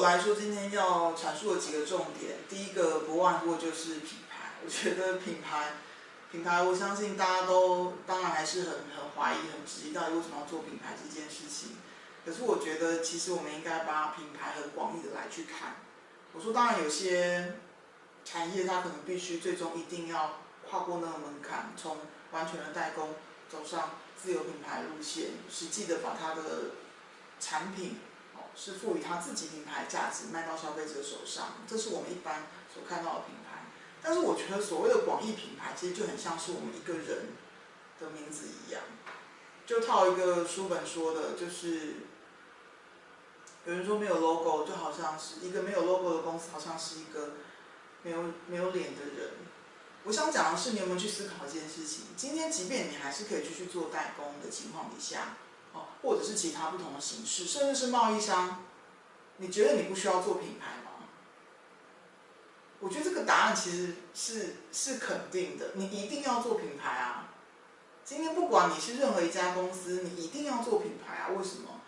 我来说今天要阐述的几个重点第一个不外乎就是品牌我觉得品牌品牌我相信大家都当然还是很很怀疑很质疑到底为什么要做品牌这件事情。可是我觉得其实我们应该把品牌很广义的来去看我说当然有些产业它可能必须最终一定要跨过那个门槛从完全的代工走上自有品牌路线实际的把它的产品是赋予它自己品牌价值，卖到消费者手上，这是我们一般所看到的品牌。但是我觉得所谓的广义品牌，其实就很像是我们一个人的名字一样。就套一个书本说的，就是有人说没有 logo 就好像是一个没有 logo 的公司，好像是一个没有没有脸的人。我想讲的是，你有没有去思考一件事情？今天即便你还是可以继续做代工的情况底下，或者是其他不同的形式，甚至是贸易商，你觉得你不需要做品牌吗？我觉得这个答案其实是是肯定的，你一定要做品牌啊！今天不管你是任何一家公司，你一定要做品牌啊！为什么？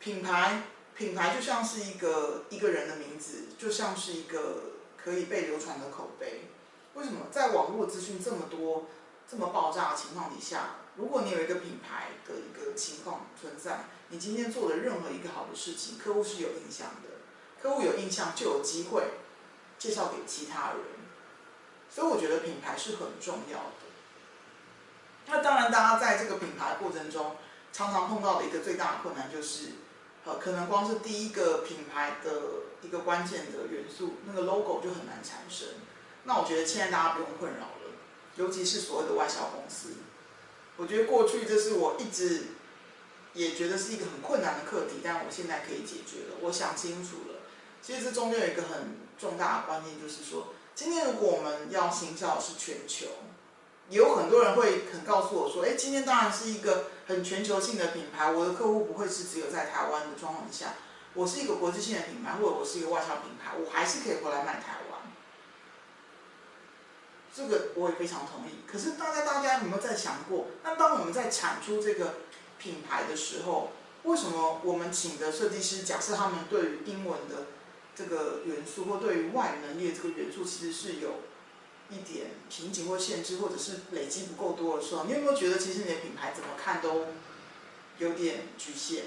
品牌品牌就像是一个一个人的名字，就像是一个可以被流传的口碑。为什么在网络资讯这么多、这么爆炸的情况底下，如果你有一个品牌的一个情况存在，你今天做的任何一个好的事情，客户是有印象的，客户有印象就有机会。介绍给其他人，所以我觉得品牌是很重要的。那当然，大家在这个品牌过程中，常常碰到的一个最大的困难就是，呃，可能光是第一个品牌的一个关键的元素，那个 logo 就很难产生。那我觉得现在大家不用困扰了，尤其是所谓的外销公司。我觉得过去这是我一直也觉得是一个很困难的课题，但我现在可以解决了。我想清楚了，其实这中间有一个很。重大的观念就是说，今天如果我们要行销的是全球，有很多人会肯告诉我说，哎，今天当然是一个很全球性的品牌，我的客户不会是只有在台湾的状况下，我是一个国际性的品牌，或者我是一个外销品牌，我还是可以回来卖台湾。这个我也非常同意。可是大家大家有没有在想过，那当我们在产出这个品牌的时候，为什么我们请的设计师，假设他们对于英文的这个元素或对于外语能力的这个元素，其实是有一点瓶颈或限制，或者是累积不够多的时候，你有没有觉得其实你的品牌怎么看都有点局限？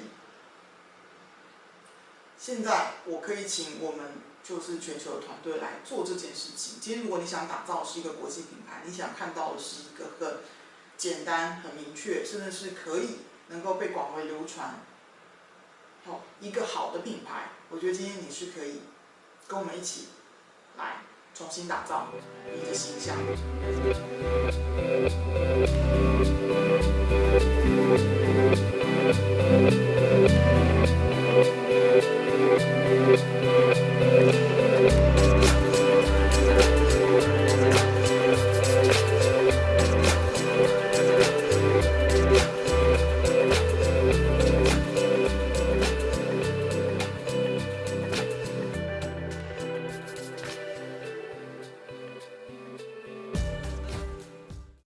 现在我可以请我们就是全球的团队来做这件事情。今天如果你想打造是一个国际品牌，你想看到的是一个很简单、很明确，甚至是可以能够被广为流传。好，一个好的品牌，我觉得今天你是可以跟我们一起来重新打造你的形象。